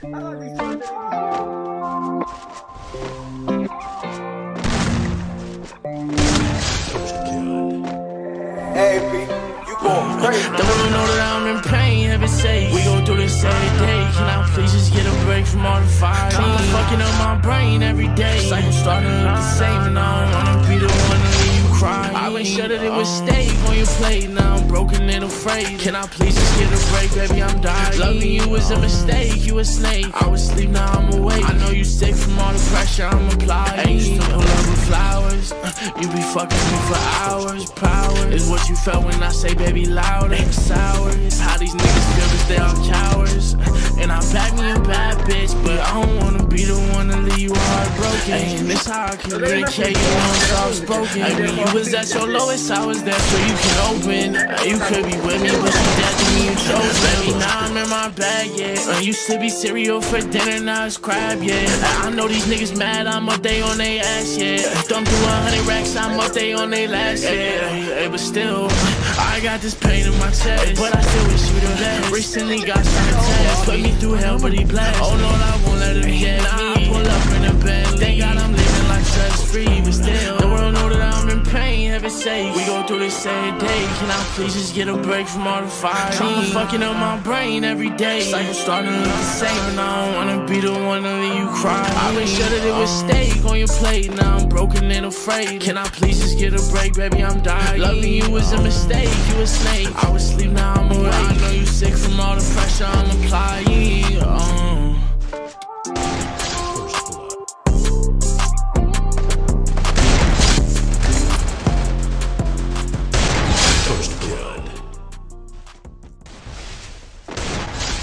Don't wanna know that I'm in pain, heaven sake. We go through this every day. Can I please just get a break from all the fire? I'm fucking up my brain every day. Cycle starting to look the same, and I it was steak on your plate. Now I'm broken and afraid. Can I please just get a break, baby? I'm dying. Loving you was a mistake, you a snake. I was asleep, now I'm awake. I know you sick from all the pressure I'm applying. I used to pull up with flowers. Uh, you be fucking me for hours. Power is what you felt when I say, baby, louder. Ain't sour. How these niggas feel cause they all cowards. Uh, and I back me a bad bitch, but I don't wanna heartbroken. And this how I communicate, you know I'm soft spoken. I mean, you was at your lowest, I was there so you can open. Uh, you could be with me, but you dead to me, you chose, baby. Now I'm in my bag, yeah. I used to be cereal for dinner, now it's crab, yeah. Uh, I know these niggas mad, I'm up they on they ass, yeah. Thumb through a hundred racks, I'm up they on they last, yeah. But still, I got this pain in my chest, but I still wish you the best. Recently got some tests, put me through hell, but he blessed. Oh Lord, I won't heaven sake. We go through this every day. Can I please just get a break from all the fire? I'm fucking up my brain every day. Cycle starting to look the same, and I don't wanna be the one to leave you cry. I been sure that it was uh-huh. steak on your plate. Now I'm broken and afraid. Can I please just get a break, baby? I'm dying. Loving you was a mistake, you a snake. I was asleep, now I'm awake. I know you sick from all the pressure I'm applying.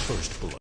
first blood.